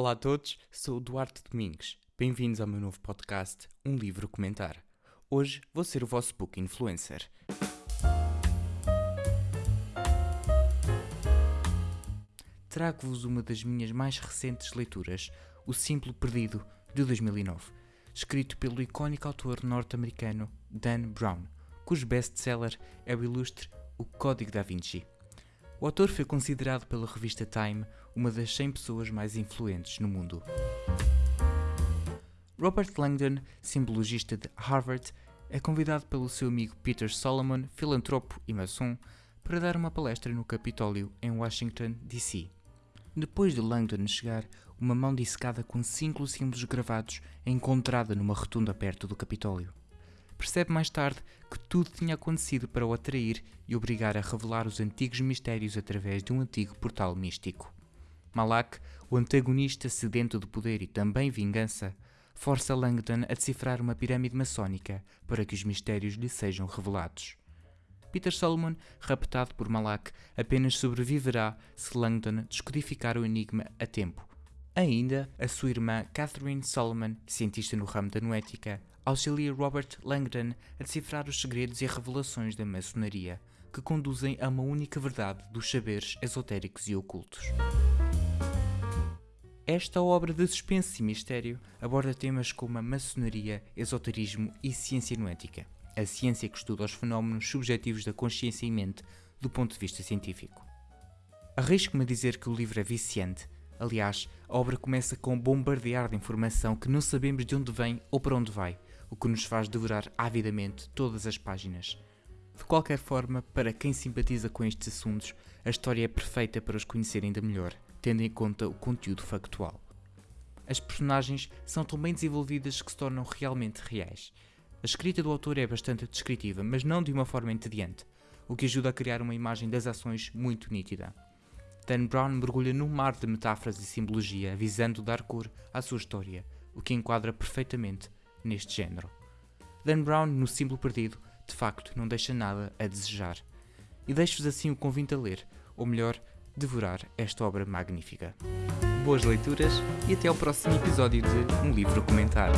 Olá a todos, sou o Duarte Domingues. Bem-vindos ao meu novo podcast, Um Livro Comentar. Hoje vou ser o vosso book influencer. Trago-vos uma das minhas mais recentes leituras, O Simplo Perdido, de 2009, escrito pelo icónico autor norte-americano Dan Brown, cujo best-seller é o ilustre O Código da Vinci. O autor foi considerado pela revista Time uma das 100 pessoas mais influentes no mundo. Robert Langdon, simbologista de Harvard, é convidado pelo seu amigo Peter Solomon, filantropo e maçom, para dar uma palestra no Capitólio, em Washington, D.C. Depois de Langdon chegar, uma mão dissecada com cinco símbolos gravados é encontrada numa rotunda perto do Capitólio. Percebe mais tarde que tudo tinha acontecido para o atrair e obrigar a revelar os antigos mistérios através de um antigo portal místico. Malak, o antagonista sedento de poder e também vingança, força Langdon a decifrar uma pirâmide maçónica para que os mistérios lhe sejam revelados. Peter Solomon, raptado por Malak, apenas sobreviverá se Langdon descodificar o enigma a tempo. Ainda, a sua irmã Catherine Solomon, cientista no ramo da noética, auxilia Robert Langdon a decifrar os segredos e revelações da maçonaria, que conduzem a uma única verdade dos saberes esotéricos e ocultos. Esta obra de suspense e mistério aborda temas como a maçonaria, esoterismo e ciência noética, a ciência que estuda os fenómenos subjetivos da consciência e mente do ponto de vista científico. Arrisco-me a dizer que o livro é viciante. Aliás, a obra começa com um bombardear de informação que não sabemos de onde vem ou para onde vai, o que nos faz devorar avidamente todas as páginas. De qualquer forma, para quem simpatiza com estes assuntos, a história é perfeita para os conhecer ainda melhor tendo em conta o conteúdo factual. As personagens são tão bem desenvolvidas que se tornam realmente reais. A escrita do autor é bastante descritiva, mas não de uma forma entediante, o que ajuda a criar uma imagem das ações muito nítida. Dan Brown mergulha num mar de metáforas e simbologia, visando dar cor à sua história, o que enquadra perfeitamente neste género. Dan Brown, no Símbolo Perdido, de facto não deixa nada a desejar. E deixo-vos assim o convite a ler, ou melhor, devorar esta obra magnífica. Boas leituras e até ao próximo episódio de Um Livro Comentar.